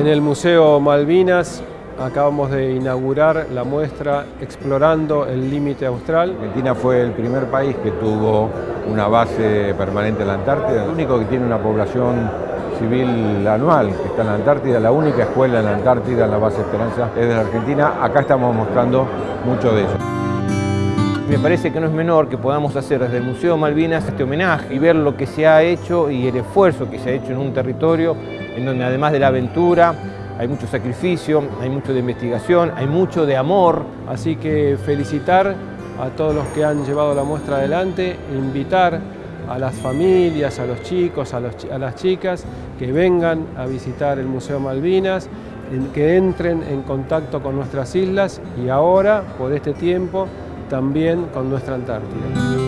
En el Museo Malvinas acabamos de inaugurar la muestra Explorando el Límite Austral. Argentina fue el primer país que tuvo una base permanente en la Antártida, el único que tiene una población civil anual que está en la Antártida, la única escuela en la Antártida, en la base Esperanza, es de la Argentina. Acá estamos mostrando mucho de eso. Me parece que no es menor que podamos hacer desde el Museo Malvinas este homenaje y ver lo que se ha hecho y el esfuerzo que se ha hecho en un territorio donde además de la aventura hay mucho sacrificio, hay mucho de investigación, hay mucho de amor. Así que felicitar a todos los que han llevado la muestra adelante, invitar a las familias, a los chicos, a las chicas que vengan a visitar el Museo Malvinas, que entren en contacto con nuestras islas y ahora, por este tiempo, también con nuestra Antártida.